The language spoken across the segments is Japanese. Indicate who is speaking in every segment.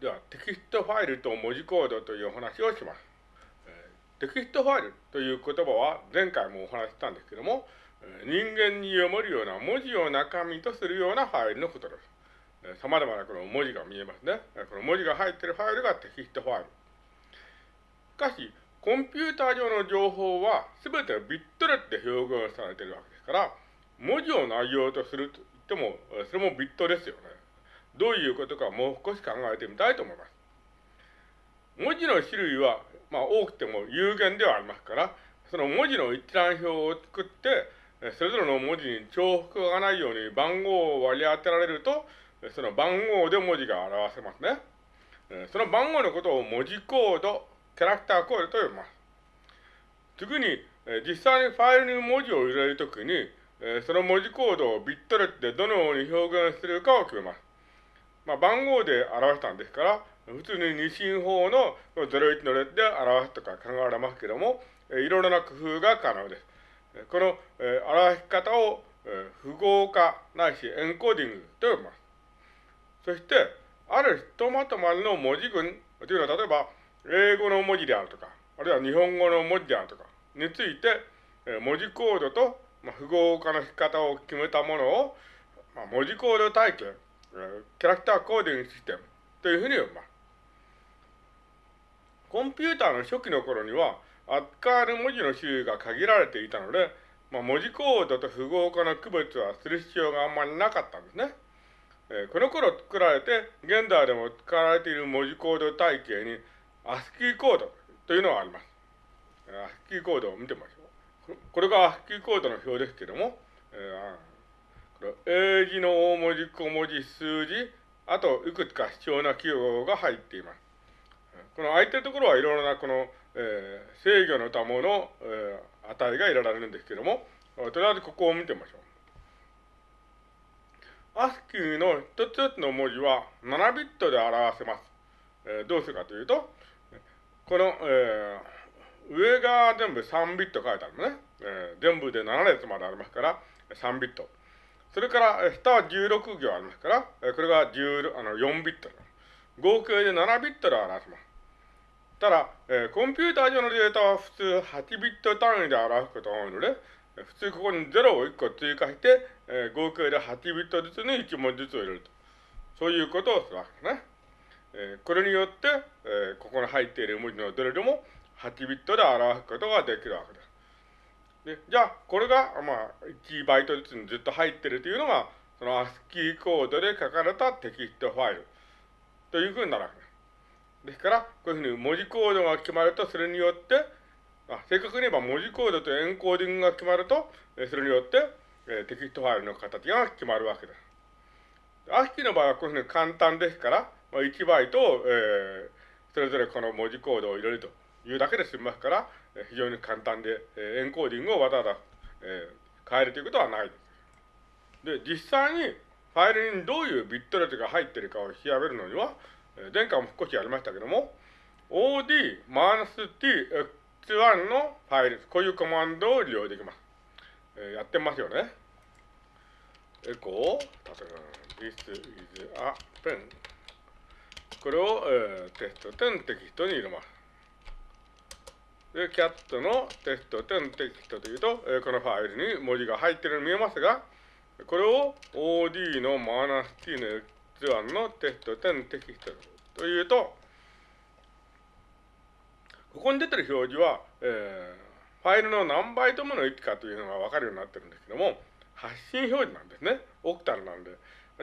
Speaker 1: では、テキストファイルと文字コードというお話をします。テキストファイルという言葉は前回もお話ししたんですけども、人間に読めるような文字を中身とするようなファイルのことです。様々なこの文字が見えますね。この文字が入っているファイルがテキストファイル。しかし、コンピューター上の情報は全てビットレットで表現されているわけですから、文字を内容とすると言っても、それもビットですよね。どういうことかもう少し考えてみたいと思います。文字の種類は、まあ、多くても有限ではありますから、その文字の一覧表を作って、それぞれの文字に重複がないように番号を割り当てられると、その番号で文字が表せますね。その番号のことを文字コード、キャラクターコードと呼びます。次に、実際にファイルに文字を入れるときに、その文字コードをビットレットでどのように表現するかを決めます。まあ、番号で表したんですから、普通に二進法の01の列で表すとか考えられますけども、いろいろな工夫が可能です。この表し方を符号化ないしエンコーディングと呼びます。そして、あるひとまとまりの文字群というのは、例えば、英語の文字であるとか、あるいは日本語の文字であるとかについて、文字コードと符号化の仕方を決めたものを、文字コード体系、キャラクターコーディングシステムというふうに呼びます。コンピューターの初期の頃には、扱える文字の種類が限られていたので、まあ、文字コードと符号化の区別はする必要があんまりなかったんですね。えー、この頃作られて、現代でも使われている文字コード体系に、アスキーコードというのがあります。アスキーコードを見てみましょう。これがアスキーコードの表ですけども、えー英字の大文字、小文字、数字、あといくつか必要な記号が入っています。この空いてるところはいろいろなこの、えー、制御のための、えー、値が入れられるんですけども、とりあえずここを見てみましょう。アスキーの一つ一つの文字は7ビットで表せます。えー、どうするかというと、この、えー、上が全部3ビット書いてあるのね。えー、全部で7列までありますから、3ビット。それから、下は16行ありますから、これが10あの4ビット。合計で7ビットで表します。ただ、えー、コンピューター上のデータは普通8ビット単位で表すことが多いので、普通ここに0を1個追加して、えー、合計で8ビットずつに1文字ずつを入れると。そういうことをするわけですね。えー、これによって、えここに入っている文字のどれでも8ビットで表すことができるわけです。で、じゃあ、これが、まあ、1バイトずつにずっと入ってるというのが、その ASCII コードで書かれたテキストファイルというふうになるわけです。ですから、こういうふうに文字コードが決まると、それによって、あ正確に言えば文字コードとエンコーディングが決まると、それによって、えテキストファイルの形が決まるわけです。ASCII の場合はこういうふうに簡単ですから、まあ、1バイトを、えー、それぞれこの文字コードを入れるというだけで済みますから、非常に簡単で、えエンコーディングをわざわざ、えー、変えるということはないです。で、実際にファイルにどういうビットレットが入っているかを調べるのには、前回も少しやりましたけども、od-t-x1 のファイル、こういうコマンドを利用できます。えー、やってますよね。エコー、例えば、this is a pen。これを、えー、テスト10テキストに入れます。で、キャットのテスト10テキストというと、えー、このファイルに文字が入っているように見えますが、これを OD のマーナス T の X1 のテスト10テキストというと、ここに出てる表示は、えー、ファイルの何バイトもの位置かというのがわかるようになってるんですけども、発信表示なんですね。オクタルなんで。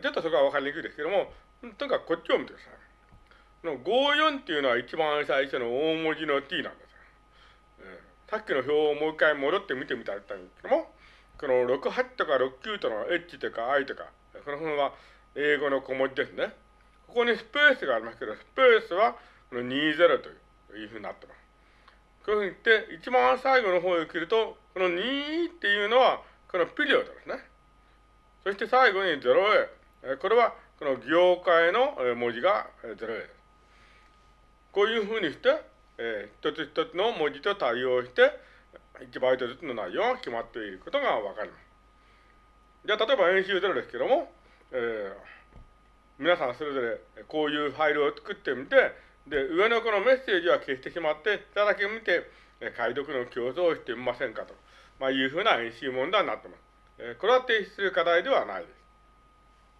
Speaker 1: ちょっとそこはわかりにくいですけども、とにかくこっちを見てください。この54っていうのは一番最初の大文字の T なんです。さっきの表をもう一回戻って見てみたいんですけども、この68とか69との H とか I とか、この辺は英語の小文字ですね。ここにスペースがありますけど、スペースはこの20というふうになってます。こういうふうに言って、一番最後の方へ切ると、この2っていうのは、このピリオドですね。そして最後に 0A。これはこの業界の文字が 0A です。こういうふうにして、えー、一つ一つの文字と対応して、1バイトずつの内容が決まっていることがわかります。じゃあ、例えば演習0ですけども、えー、皆さんそれぞれこういうファイルを作ってみて、で、上のこのメッセージは消してしまって、下だけ見て、解読の競争をしてみませんかと、まあ、いうふうな演習問題になってます。これは提出する課題ではないです。